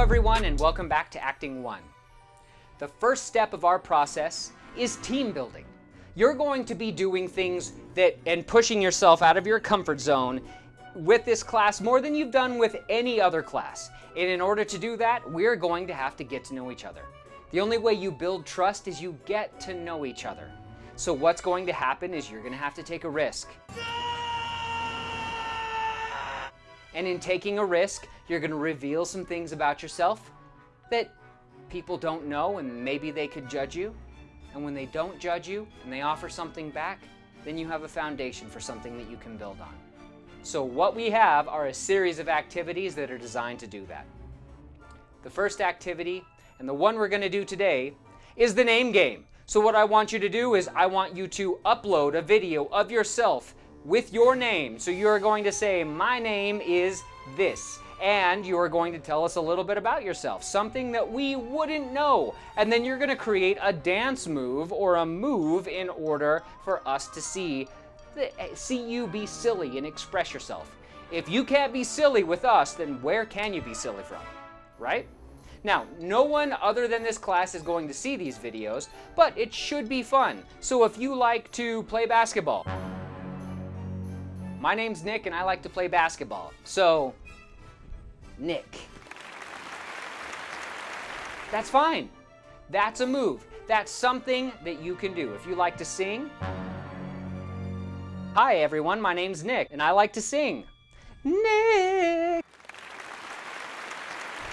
everyone and welcome back to Acting 1. The first step of our process is team building. You're going to be doing things that and pushing yourself out of your comfort zone with this class more than you've done with any other class. And in order to do that, we're going to have to get to know each other. The only way you build trust is you get to know each other. So what's going to happen is you're going to have to take a risk. And in taking a risk, you're going to reveal some things about yourself that people don't know and maybe they could judge you. And when they don't judge you and they offer something back, then you have a foundation for something that you can build on. So what we have are a series of activities that are designed to do that. The first activity, and the one we're going to do today, is the name game. So what I want you to do is I want you to upload a video of yourself with your name. So you're going to say, my name is this. And you're going to tell us a little bit about yourself, something that we wouldn't know. And then you're going to create a dance move or a move in order for us to see see you be silly and express yourself. If you can't be silly with us, then where can you be silly from, right? Now, no one other than this class is going to see these videos, but it should be fun. So if you like to play basketball, my name's Nick and I like to play basketball. So, Nick. That's fine. That's a move. That's something that you can do. If you like to sing, Hi everyone, my name's Nick, and I like to sing. Nick!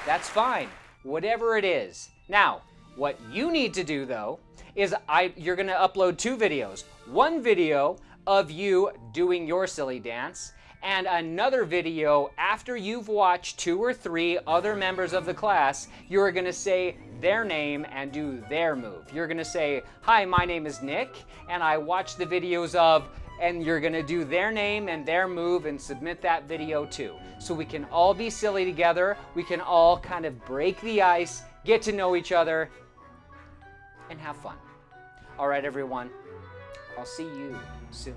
That's fine, whatever it is. Now, what you need to do though, is I, you're gonna upload two videos. One video of you doing your silly dance, and another video after you've watched two or three other members of the class, you're gonna say their name and do their move. You're gonna say, hi, my name is Nick, and I watched the videos of and you're gonna do their name and their move and submit that video too. So we can all be silly together, we can all kind of break the ice, get to know each other, and have fun. All right, everyone, I'll see you soon.